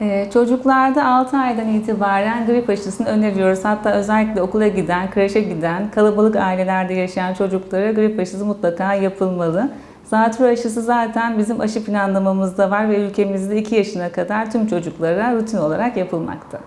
Ee, çocuklarda 6 aydan itibaren grip aşısını öneriyoruz. Hatta özellikle okula giden, kreşe giden, kalabalık ailelerde yaşayan çocuklara grip aşısı mutlaka yapılmalı. Zatürre aşısı zaten bizim aşı planlamamızda var ve ülkemizde 2 yaşına kadar tüm çocuklara rutin olarak yapılmakta.